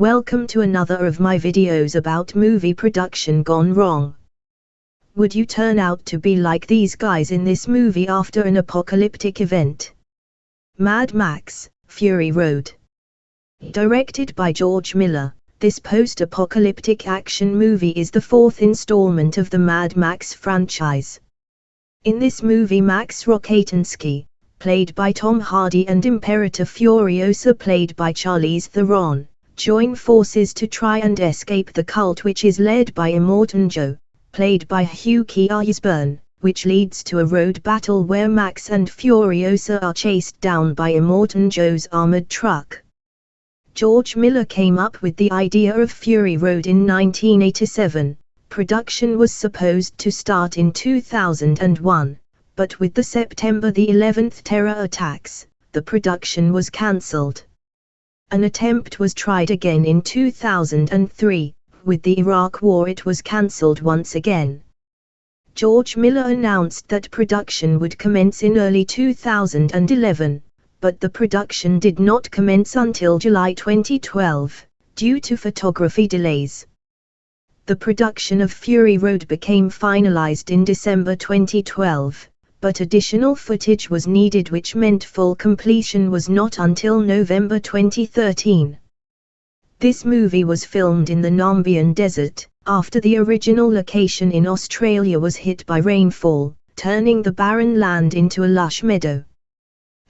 Welcome to another of my videos about movie production gone wrong. Would you turn out to be like these guys in this movie after an apocalyptic event? Mad Max, Fury Road. Directed by George Miller, this post-apocalyptic action movie is the fourth installment of the Mad Max franchise. In this movie Max Rockatansky, played by Tom Hardy and Imperator Furiosa played by Charlize Theron, join forces to try and escape the cult which is led by Immortan Joe, played by Hugh Keays-Byrne, which leads to a road battle where Max and Furiosa are chased down by Immortan Joe's armored truck. George Miller came up with the idea of Fury Road in 1987. Production was supposed to start in 2001, but with the September the 11th terror attacks, the production was cancelled. An attempt was tried again in 2003, with the Iraq War it was cancelled once again. George Miller announced that production would commence in early 2011, but the production did not commence until July 2012, due to photography delays. The production of Fury Road became finalized in December 2012 but additional footage was needed which meant full completion was not until November 2013. This movie was filmed in the Namibian Desert, after the original location in Australia was hit by rainfall, turning the barren land into a lush meadow.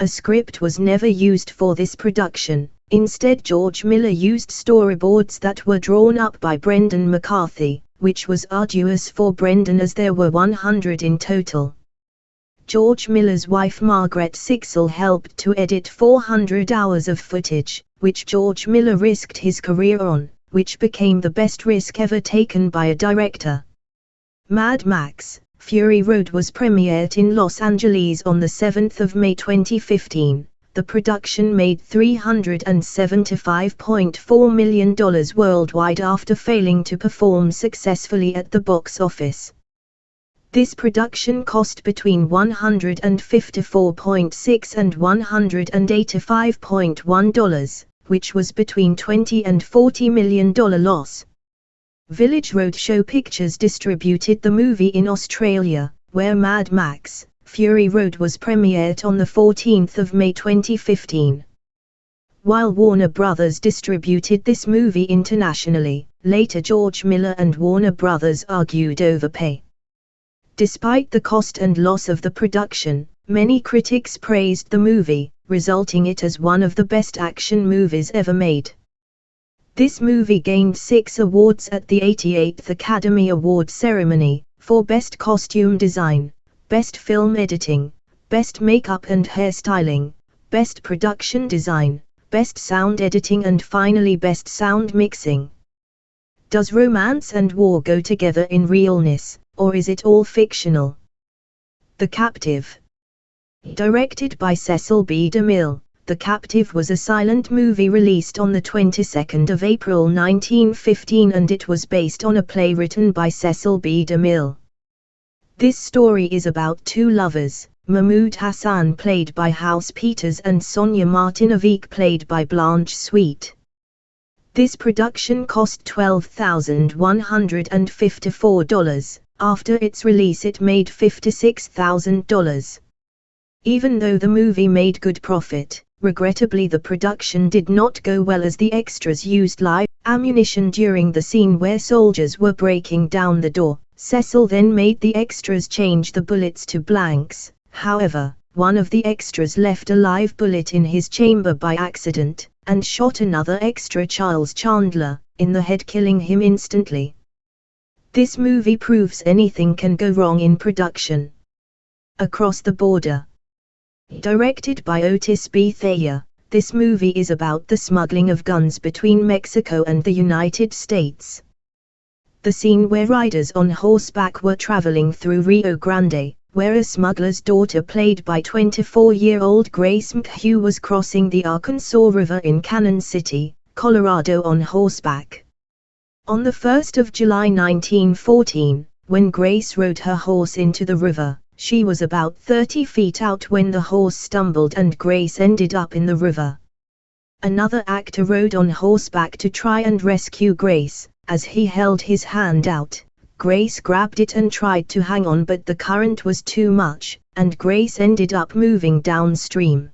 A script was never used for this production, instead George Miller used storyboards that were drawn up by Brendan McCarthy, which was arduous for Brendan as there were 100 in total. George Miller's wife Margaret Sixel helped to edit 400 hours of footage, which George Miller risked his career on, which became the best risk ever taken by a director. Mad Max, Fury Road was premiered in Los Angeles on 7 May 2015. The production made $375.4 million worldwide after failing to perform successfully at the box office. This production cost between $154.6 and $185.1, which was between 20 and 40 million dollar loss. Village Roadshow Pictures distributed the movie in Australia, where Mad Max, Fury Road was premiered on 14 May 2015. While Warner Brothers distributed this movie internationally, later George Miller and Warner Brothers argued over pay. Despite the cost and loss of the production, many critics praised the movie, resulting it as one of the best action movies ever made. This movie gained six awards at the 88th Academy Award ceremony, for Best Costume Design, Best Film Editing, Best Makeup and Hairstyling, Best Production Design, Best Sound Editing and finally Best Sound Mixing. Does romance and war go together in realness? Or is it all fictional? The Captive Directed by Cecil B. DeMille, The Captive was a silent movie released on the 22nd of April 1915 and it was based on a play written by Cecil B. DeMille. This story is about two lovers, Mahmoud Hassan played by House Peters and Sonia Martinovic played by Blanche Sweet. This production cost $12,154, after its release it made $56,000. Even though the movie made good profit, regrettably the production did not go well as the extras used live ammunition during the scene where soldiers were breaking down the door. Cecil then made the extras change the bullets to blanks, however, one of the extras left a live bullet in his chamber by accident, and shot another extra Charles Chandler, in the head killing him instantly. This movie proves anything can go wrong in production. Across the Border Directed by Otis B. Thayer, this movie is about the smuggling of guns between Mexico and the United States. The scene where riders on horseback were traveling through Rio Grande, where a smuggler's daughter played by 24-year-old Grace McHugh was crossing the Arkansas River in Cannon City, Colorado on horseback. On the 1st of July 1914, when Grace rode her horse into the river, she was about 30 feet out when the horse stumbled and Grace ended up in the river. Another actor rode on horseback to try and rescue Grace. As he held his hand out, Grace grabbed it and tried to hang on but the current was too much, and Grace ended up moving downstream.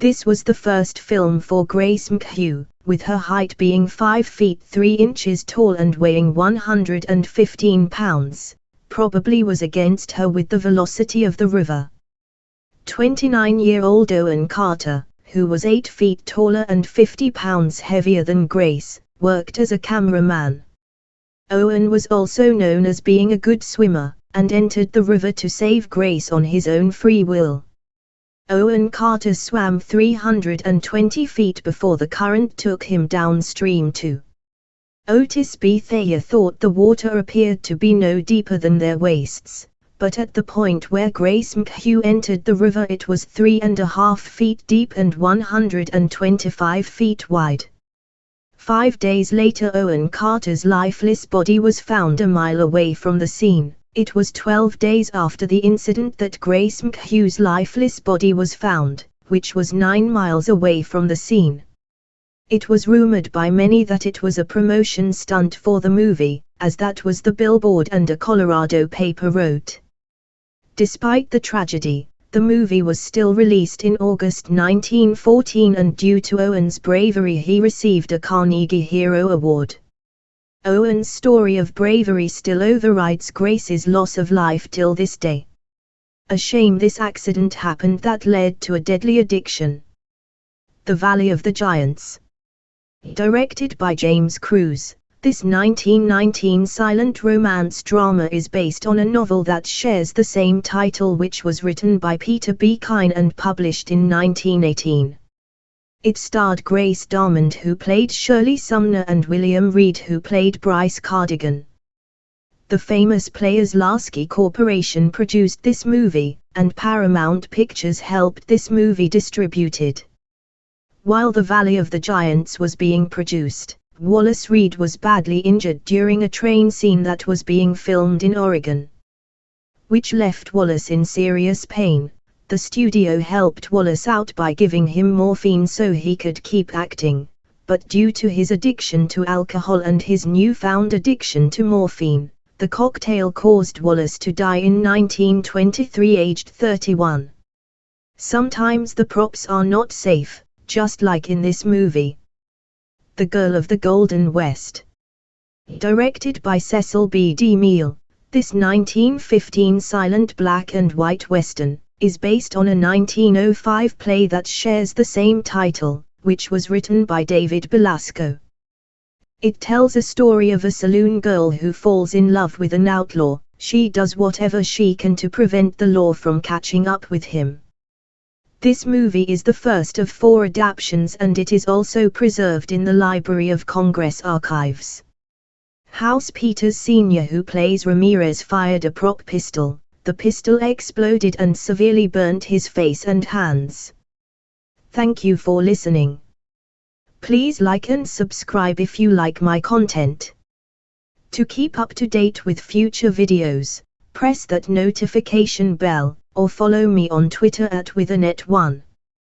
This was the first film for Grace McHugh, with her height being 5 feet 3 inches tall and weighing 115 pounds, probably was against her with the velocity of the river. 29-year-old Owen Carter, who was 8 feet taller and 50 pounds heavier than Grace, worked as a cameraman. Owen was also known as being a good swimmer, and entered the river to save Grace on his own free will. Owen Carter swam 320 feet before the current took him downstream to. Otis B. Thayer thought the water appeared to be no deeper than their waists, but at the point where Grace McHugh entered the river it was three and a half feet deep and 125 feet wide. Five days later Owen Carter's lifeless body was found a mile away from the scene. It was 12 days after the incident that Grace McHugh's lifeless body was found, which was 9 miles away from the scene. It was rumored by many that it was a promotion stunt for the movie, as that was the billboard and a Colorado paper wrote. Despite the tragedy, the movie was still released in August 1914 and due to Owen's bravery he received a Carnegie Hero Award. Owen's story of bravery still overrides Grace's loss of life till this day. A shame this accident happened that led to a deadly addiction. The Valley of the Giants. Directed by James Cruze, this 1919 silent romance drama is based on a novel that shares the same title which was written by Peter B. Kyne and published in 1918. It starred Grace Darmond who played Shirley Sumner and William Reed who played Bryce Cardigan. The famous Players Lasky Corporation produced this movie, and Paramount Pictures helped this movie distributed. While The Valley of the Giants was being produced, Wallace Reid was badly injured during a train scene that was being filmed in Oregon. Which left Wallace in serious pain. The studio helped Wallace out by giving him morphine so he could keep acting, but due to his addiction to alcohol and his newfound addiction to morphine, the cocktail caused Wallace to die in 1923 aged 31. Sometimes the props are not safe, just like in this movie. The Girl of the Golden West. Directed by Cecil B. DeMille, this 1915 silent black and white western is based on a 1905 play that shares the same title, which was written by David Belasco. It tells a story of a saloon girl who falls in love with an outlaw, she does whatever she can to prevent the law from catching up with him. This movie is the first of four adaptations and it is also preserved in the Library of Congress archives. House Peters Sr. who plays Ramirez fired a prop pistol, the pistol exploded and severely burnt his face and hands. Thank you for listening. Please like and subscribe if you like my content. To keep up to date with future videos, press that notification bell or follow me on Twitter at withanet1.